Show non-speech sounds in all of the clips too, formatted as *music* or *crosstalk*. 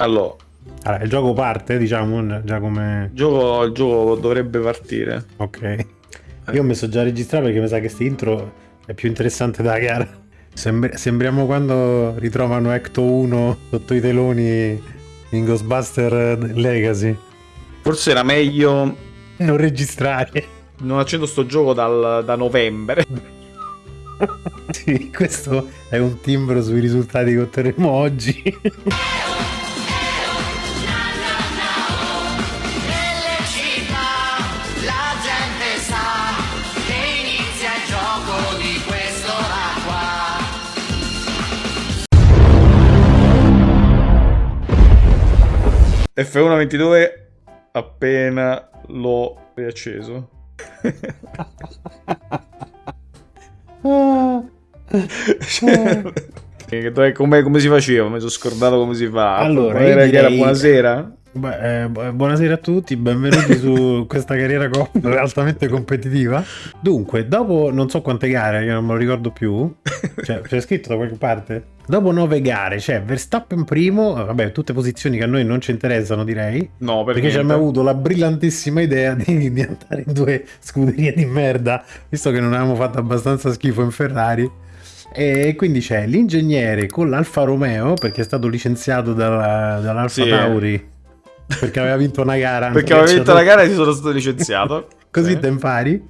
Allora, Allora, il gioco parte, diciamo, già come... il gioco, il gioco dovrebbe partire. Ok. Io ho messo già a registrare perché mi sa che questa intro è più interessante della gara. Sembri- sembriamo quando ritrovano Ecto 1 sotto i teloni in Ghostbuster Legacy. Forse era meglio Non registrare. non accendo sto gioco dal- da novembre. *laughs* Sì, questo è un timbro sui risultati che otterremo oggi. F1 22 appena l'ho riacceso. Ah, *laughs* dove- come, come si faceva? Mi sono scordato come si fa. Allora, direi- buonasera? Beh, eh, bu- buonasera a tutti, benvenuti su *laughs* questa carriera co- altamente competitiva. Dunque, dopo non so quante gare, io non me lo ricordo più, cioè c'è scritto da qualche parte. Dopo nove gare, c'è Verstappen primo, vabbè, tutte posizioni che a noi non ci interessano, direi. No, per Perché ci abbiamo avuto la brillantissima idea di, di andare in due scuderie di merda, visto che non avevamo fatto abbastanza schifo in Ferrari. E quindi c'è l'ingegnere con l'Alfa Romeo, perché è stato licenziato dalla- dall'Alfa Sì. Tauri, perché aveva vinto una gara. Perché aveva vinto la gara e si sono stato licenziato. *laughs* Così Sì. te impari.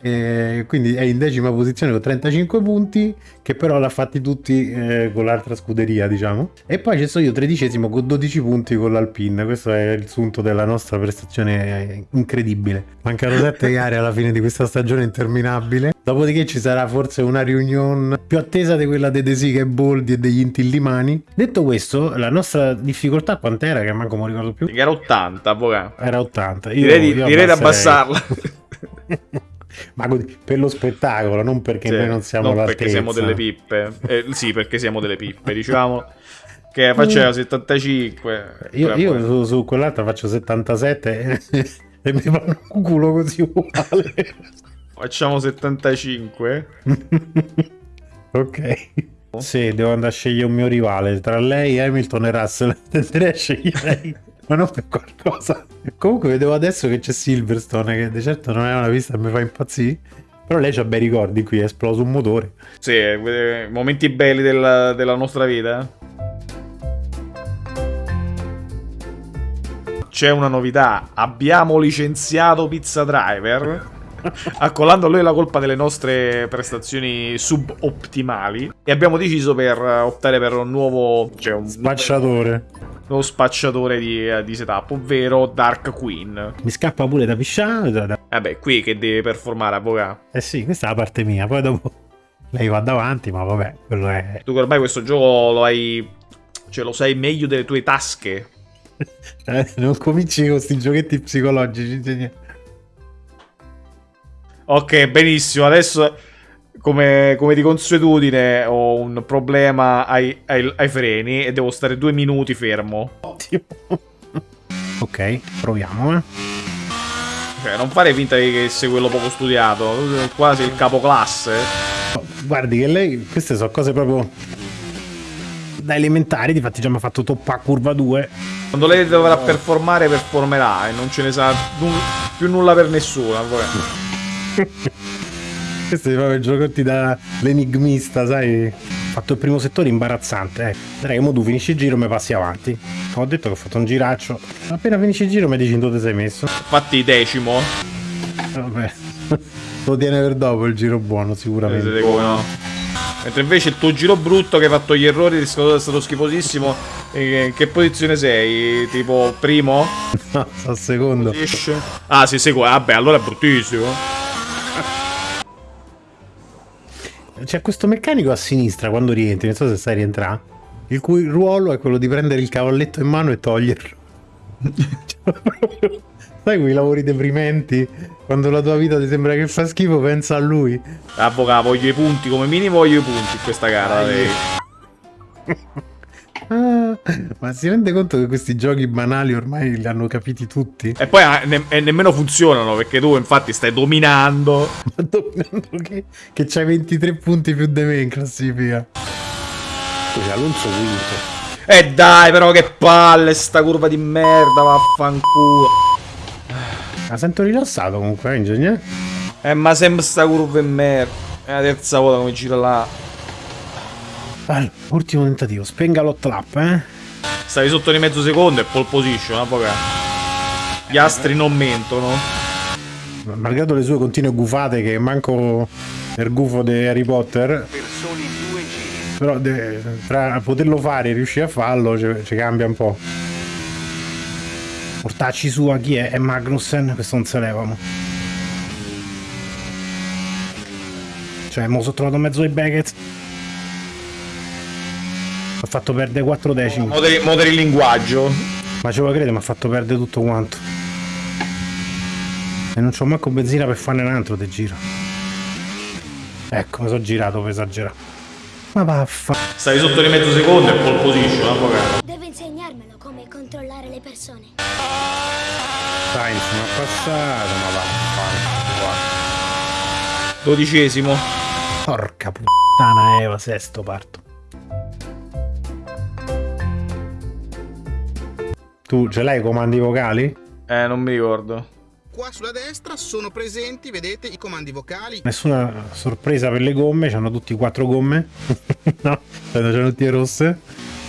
E quindi è in decima posizione con 35 punti, che però l'ha fatti tutti eh, con l'altra scuderia, diciamo. E poi ci sono io tredicesimo con 12 punti con l'Alpine. Questo è il sunto della nostra prestazione eh, incredibile. Mancano 7 gare alla fine di questa stagione interminabile. Dopodiché ci sarà forse una riunione più attesa di quella dei De Sica e Boldi e degli Intillimani. Detto questo, la nostra difficoltà quant'era? Che manco mi ricordo più. Era 80, avvocato. Era 80. Io- Direi, di, io direi di abbassarla. *laughs* Ma per lo spettacolo, non perché Sì, noi non siamo non perché siamo delle pippe. Eh, sì, perché siamo delle pippe, diciamo. Che faceva 75. Io, io su, su quell'altra faccio 77 e, *laughs* e mi fanno un culo così uguale. Facciamo 75. *laughs* ok. Sì, devo andare a scegliere un mio rivale. Tra lei, Hamilton e Russell. *laughs* Tenderei a scegliere lei. Ma non per qualcosa. Comunque vedevo adesso che c'è Silverstone, che di certo non è una pista che mi fa impazzire. Però lei ha bei ricordi qui, è esploso un motore. Sì, eh, momenti belli della, della nostra vita. C'è una novità. Abbiamo licenziato Pizza Driver. *laughs* Accollando a lui la colpa delle nostre prestazioni subottimali. E abbiamo deciso per eh, optare per un nuovo. Cioè un Spacciatore. Nuovo spacciatore di, eh, di setup, ovvero Dark Queen. Mi scappa pure da pisciare. da- Vabbè, qui che deve performare, avvocato. Eh sì, questa è la parte mia. Poi dopo lei va davanti, ma vabbè, quello è. Tu ormai questo gioco lo hai. Cioè, lo sai meglio delle tue tasche. *laughs* Eh, non cominci con questi giochetti psicologici. ingegnere. Ok, benissimo. Adesso, come, come di consuetudine, ho un problema ai, ai- ai freni e devo stare due minuti fermo. Ottimo. ok, proviamo. Eh. Cioè, non fare finta che sei quello poco studiato. Quasi il capoclasse. Guardi che lei, queste sono cose proprio da elementari. Difatti, già mi ha fatto toppa curva 2. Quando lei dovrà performare, performerà e non ce ne nu- più nulla per nessuno. *laughs* *laughs* avvocato. Questi proprio giocotti da l'enigmista, sai? Ho fatto il primo settore imbarazzante. Eh. Dai, mo tu finisci il giro e mi passi avanti. Ho detto che ho fatto un giraccio. Appena finisci il giro mi dici dove ti sei messo. Infatti, decimo. Vabbè. *laughs* Lo tiene per dopo il giro buono, sicuramente. Vedete come no? Mentre invece il tuo giro brutto che hai fatto gli errori è stato è stato schifosissimo. In che posizione sei? Tipo primo? *laughs* No, sto secondo. Ah, sì, seguo. Vabbè, allora è bruttissimo. C'è questo meccanico a sinistra quando rientri, non so se sai rientrare, il cui ruolo è quello di prendere il cavalletto in mano e toglierlo. *laughs* Cioè, proprio- sai quei lavori deprimenti? Quando la tua vita ti sembra che fa schifo, pensa a lui. Avvocato, voglio i punti. Come minimo voglio i punti in questa gara. lei. *laughs* Ah, ma si rende conto che questi giochi banali ormai li hanno capiti tutti? E poi ah, ne- e nemmeno funzionano perché tu infatti stai dominando. *laughs* Ma dominando che, che c'hai 23 punti più di me in classifica. Scusa, Alonso quinto. E dai, però che palle sta curva di merda, vaffanculo. La sento rilassato comunque, eh, ingegnere. Eh, ma sempre sta curva di merda. È la terza volta come gira là. Allora, ultimo tentativo, spenga l'hot lap, eh. Stavi sotto di mezzo secondo e pole position, avvocato. Gli astri non mentono. Malgrado le sue continue gufate che manco il gufo di Harry Potter, per soli due giri. però tra poterlo fare e riuscire a farlo ci, cambia un po'. Portacci su a chi è? È Magnussen, questo non se levamo. Cioè, mo sono trovato mezzo di Beckett. Mi ha fatto perdere 4 decimi. Moderi, moderi il linguaggio. Ma ce lo crede, mi ha fatto perdere tutto quanto. E non c'ho manco benzina per farne un altro di giro. Ecco, mi sono girato per esagerare. Ma vaffa. Stavi sotto di mezzo secondo e pole position, avvocato. Deve insegnarmelo come controllare le persone. Mi ha passato, ma vaffa. Dodicesimo. Porca puttana Eva, sesto parto. Tu ce l'hai i comandi vocali? Eh, non mi ricordo. Qua sulla destra sono presenti, vedete, i comandi vocali. Nessuna sorpresa per le gomme, hanno tutti quattro gomme. *laughs* no, c'hanno tutte le rosse.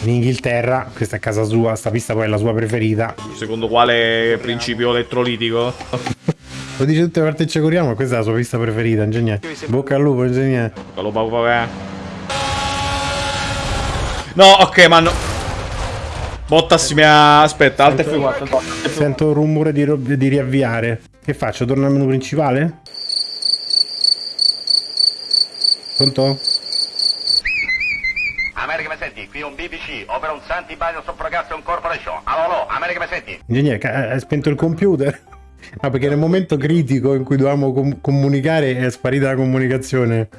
In Inghilterra, questa è casa sua, sta pista poi è la sua preferita. Secondo quale principio elettrolitico? *laughs* Lo dice tutte le volte che ci corriamo, questa è la sua pista preferita, ingegnere. Bocca al lupo, ingegnere. Quello proprio, eh. No, ok, ma no. Bottas mi ha... Aspetta, Alt F4. Sento un rumore di, di riavviare. Che faccio? Torno al menu principale? Pronto? America mi senti? Qui un BBC, ovvero un Santi Bagno Sopprogation Corporation. Allo, allo, America mi senti? Ingegnere, hai spento il computer? *laughs* Ah, perché nel momento critico in cui dovevamo com- comunicare è sparita la comunicazione.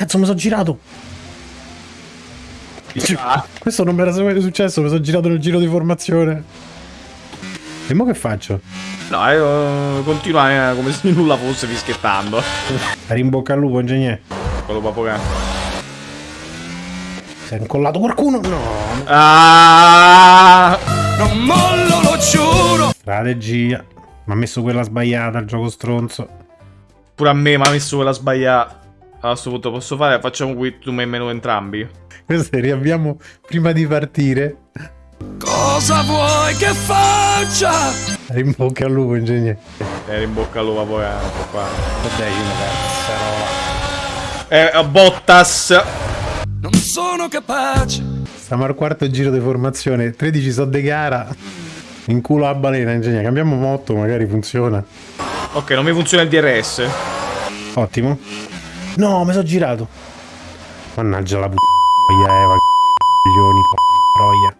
Cazzo, mi sono girato! Questo non mi era mai successo, mi sono girato nel giro di formazione. E mo che faccio? No, io continua eh, come se nulla fosse fischiettando. *laughs* Rimbocca al lupo, ingegnere. Quello proprio che... Si è incollato qualcuno? No. Ah! Strategia. Mi ha messo quella sbagliata al gioco stronzo. Pure a me mi ha messo quella sbagliata. A questo punto posso fare? Facciamo qui tu me meno entrambi. Questo riabbiamo prima di partire. Cosa vuoi che faccia? Rimbocca al lupo, ingegnere. Eh, in bocca al lupo poi eh, un po' qua. Decimo, cazzarola. Eh, a Bottas. Non sono capace. Stiamo al quarto giro di formazione. 13 so de gara. In culo a balena, ingegnere. Cambiamo motto, magari funziona. Ok, non mi funziona il DRS. Ottimo. No, mi sono girato. Mannaggia la puttana Eva. Coglioni, troia.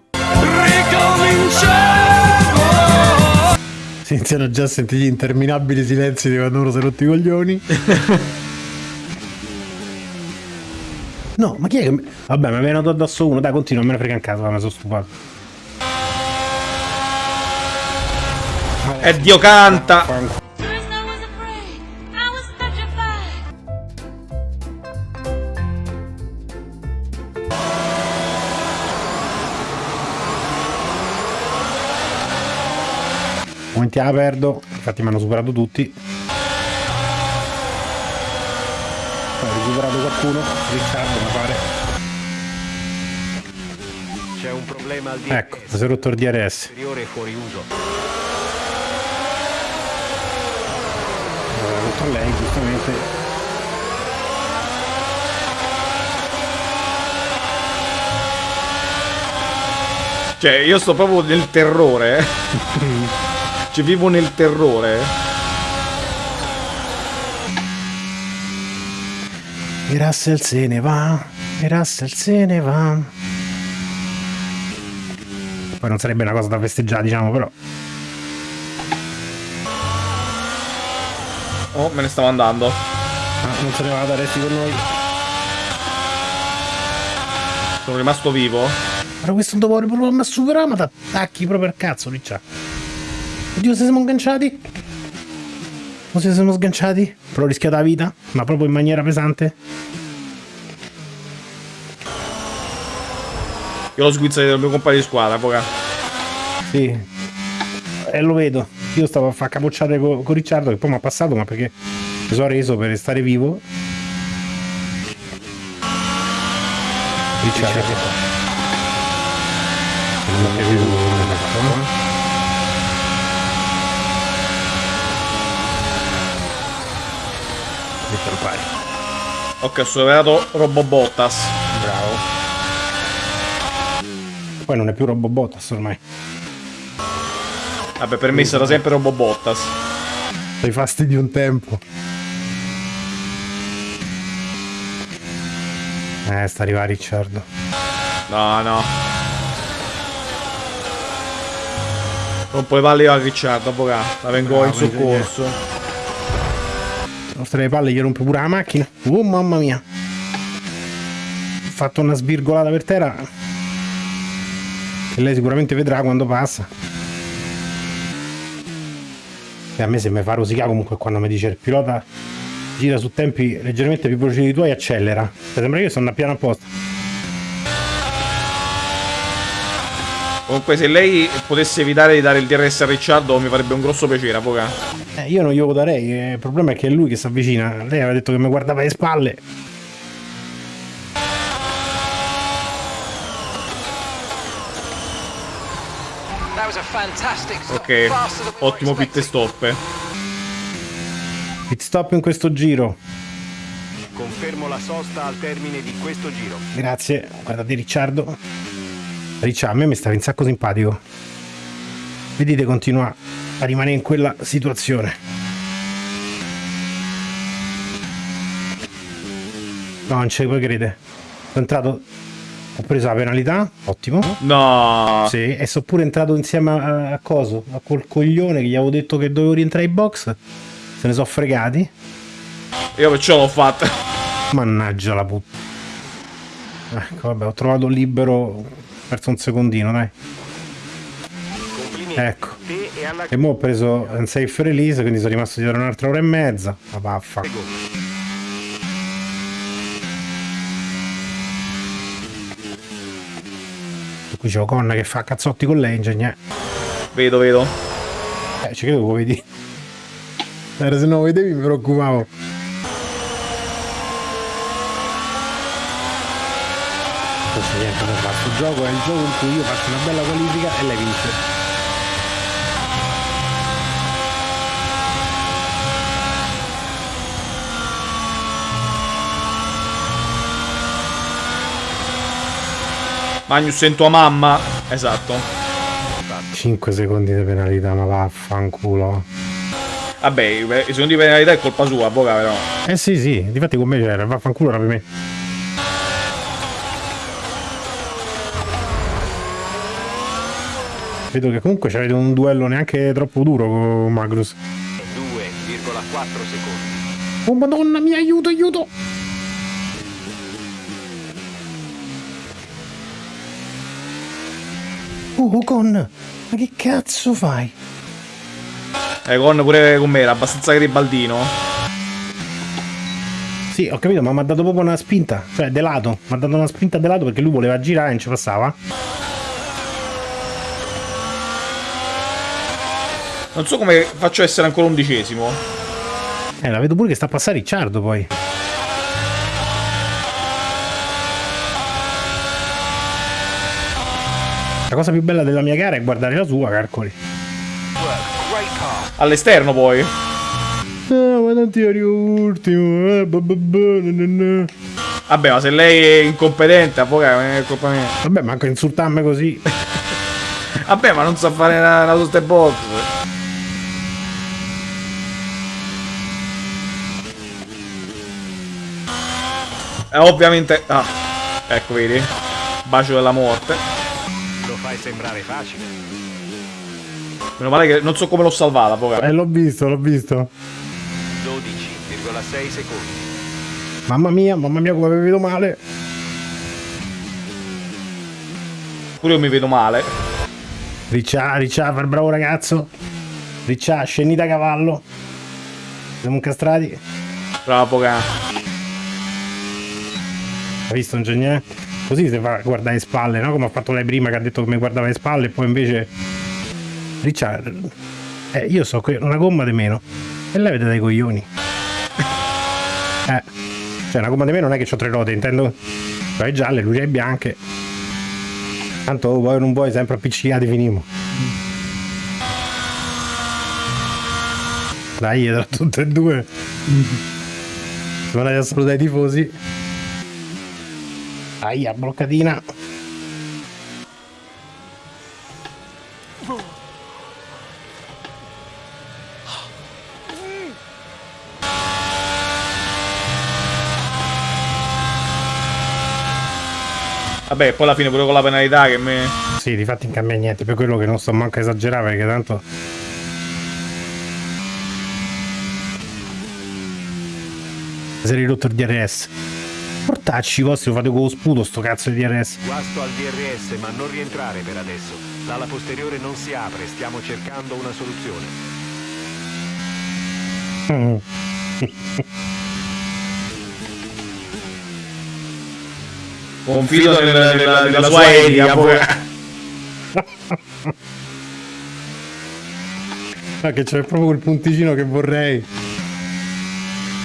Ricominciamo. Si iniziano già a sentire gli interminabili silenzi di quando uno si è rotti i coglioni. No, ma chi è che... mi- Vabbè, mi è venuto addosso uno. Dai, continua, me ne frega in casa, mi sono stufato. E Dio canta. Momenti la perdo. Infatti mi hanno superato tutti. Ho recuperato qualcuno. Riccardo, mi pare. C'è un problema al di Ecco, mi si è rotto il DRS. fuori uso. L'ho rotto a lei, giustamente. Cioè, io sto proprio nel terrore. eh. *laughs* Cioè, vivo nel terrore. E Russell se ne va. E Russell se ne va. Poi non sarebbe una cosa da festeggiare, diciamo, però. Oh, me ne stavo andando. Ah, non se ne va da resti con noi. Sono rimasto vivo. Però questo dopo proprio mi superato, ma t'attacchi proprio al cazzo, lì c'ha. Oddio, se siamo agganciati. Non si sono sganciati? Però ho rischiato la vita, ma proprio in maniera pesante. Io l'ho sguizzato dal mio compagno di squadra, poca. Sì. E lo vedo. Io stavo a fare capocciate con, con Ricciardo che poi mi ha passato, ma perché mi sono reso per restare vivo. Ricciardo. Non il pari. Ok, ho superato Robobottas. Bravo. Poi non è più Robobottas ormai. Vabbè, per me sarà sempre Robobottas. I fasti di un tempo. Eh, sta arrivando Ricciardo. No, no. Non puoi io a Ricciardo, poca. La vengo in Bravo, soccorso. Nostre le palle gli rompe pure la macchina. Oh mamma mia. Ho fatto una svirgolata per terra. Che lei sicuramente vedrà quando passa. E a me se mi fa rosicare comunque quando mi dice il pilota gira su tempi leggermente più veloci di tuoi accelera. Cioè, sembra che io sono a piano apposta. Comunque, se lei potesse evitare di dare il DRS a Ricciardo, mi farebbe un grosso piacere, poca. Eh, io non glielo darei, eh, il problema è che è lui che si avvicina. Lei aveva detto che mi guardava le spalle. Ok, ottimo pit stop. Pit stop in questo giro. Confermo la sosta al termine di questo giro. Grazie, guardate Ricciardo. Ricciardo, a me mi stava un sacco simpatico. Vedete, continua a rimanere in quella situazione. No, non ce puoi credere. Sono entrato, ho preso la penalità, ottimo. No. Sì, e sono pure entrato insieme a, a Coso, a quel coglione che gli avevo detto che dovevo rientrare in box. Se ne sono fregati. Io perciò l'ho fatta. Mannaggia la puttana. Ecco, vabbè, ho trovato libero. Perso un secondino, dai. Ecco. E mo ho preso un safe release, quindi sono rimasto dietro un'altra ora e mezza. Ma vaffa. Qui c'è Ocon che fa cazzotti con l'engine. Vedo, vedo. Eh, ci credo che lo vedi. Era se non lo vedevi mi preoccupavo. Questo niente. Questo gioco è il gioco in cui io faccio una bella qualifica e lei vince. Magnus sento a mamma. Esatto. 5 secondi di penalità, ma vaffanculo. Vabbè, i i secondi di penalità è colpa sua, poca però. Eh sì, sì, difatti con me c'era, vaffanculo era per me. Vedo che comunque c'avete un duello neanche troppo duro con Magnus. 2,4 secondi. Oh madonna mia, aiuto, aiuto! Oh, Ocon, ma che cazzo fai? Eh, con pure con me era abbastanza garibaldino. Sì, ho capito, ma mi ha dato proprio una spinta, cioè de lato. Mi ha dato una spinta de lato perché lui voleva girare e non ci passava. Non so come faccio a essere ancora undicesimo. Eh, la vedo pure che sta a passare Ricciardo poi. La cosa più bella della mia gara è guardare la sua, calcoli. All'esterno poi. No, ma non ti arrivo ultimo. eh. Vabbè, ma se lei è incompetente, avvocato, non è colpa mia. Vabbè, manco insultarmi così. *laughs* Vabbè, ma non sa fare una, una sosta box. Eh, ovviamente... Ah, ecco, vedi? Bacio della morte. Lo fai sembrare facile. Meno male che non so come l'ho salvata, avvocato. Eh, l'ho visto, l'ho visto. 12,6 secondi. Mamma mia, mamma mia, come mi vedo male. Pure io mi vedo male. Riccia, Riccia, il bravo ragazzo. Riccia, scendi da cavallo. Siamo incastrati. Bravo Poca. Hai visto un genio? Così si fa guardare le spalle, no? Come ha fatto lei prima che ha detto che mi guardava le spalle e poi invece... Richard... Eh, io so che una gomma di meno. E lei vede dai coglioni. Eh. Cioè, una gomma di meno non è che ho tre ruote, intendo... Poi gialle, luci bianche. Tanto vuoi non vuoi, sempre appiccicati finimo. Dai, tra tutte e due. Siamo andati a salutare i tifosi. Aia, bloccatina. Vabbè, poi alla fine pure con la penalità che me... Sì, di fatti non cambia niente, per quello che non sto manco a esagerare perché tanto... Si è ridotto il DRS. Portacci i vostri, lo fate con lo sputo sto cazzo di DRS. Guasto al DRS, ma non rientrare per adesso. L'ala posteriore non si apre, stiamo cercando una soluzione. *laughs* Confido nella, nella, nella sua etica. *laughs* Ma che c'è proprio quel punticino che vorrei.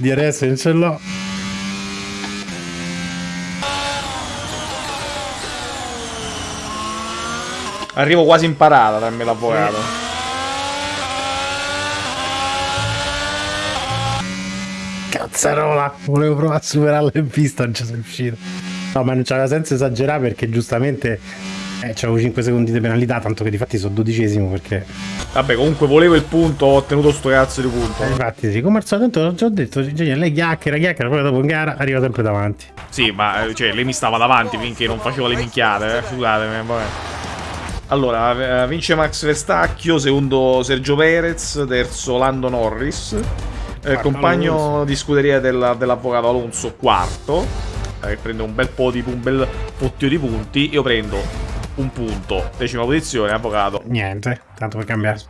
DRS non ce l'ho. Arrivo quasi in parata, dammi l'avvocato. Cazzarola! Volevo provare a superarlo in pista, non ci sono riuscito. No, ma non c'aveva senso esagerare perché giustamente eh, c'avevo 5 secondi di penalità, tanto che di fatti sono dodicesimo perché... Vabbè, comunque volevo il punto, ho ottenuto sto cazzo di punto. Eh, infatti sì, come al solito, ho già detto, Genia, lei chiacchiera, chiacchiera, poi dopo in gara arriva sempre davanti. Sì, ma eh, cioè, lei mi stava davanti finché non facevo le minchiate, eh. Scusatemi, vabbè. Allora, eh, vince Max Verstacchio, secondo Sergio Perez, terzo Lando Norris, eh, compagno Alonso. di scuderia della- dell'avvocato Alonso, quarto, eh, che prende un bel po' di un bel fottio di punti. Io prendo un punto, decima posizione, avvocato. Niente, tanto per cambiare.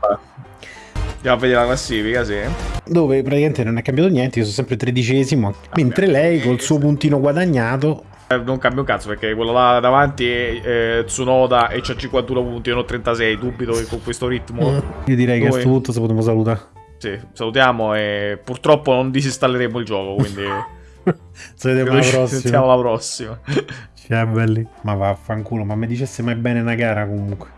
Andiamo a vedere la classifica, sì. Dove praticamente non è cambiato niente, io sono sempre tredicesimo, mentre lei col suo puntino guadagnato... Eh, non cambia un cazzo perché quello là davanti è eh, Tsunoda e c'ha 51 punti, io ne ho 36. Dubito che con questo ritmo. Io direi che a Noi- questo punto se potremmo salutare. Sì, salutiamo e purtroppo non disinstalleremo il gioco, quindi *laughs* *laughs* vediamo credo la ci prossima. sentiamo alla prossima. Cioè, belli. Ma vaffanculo, ma mi dicesse mai bene una gara comunque.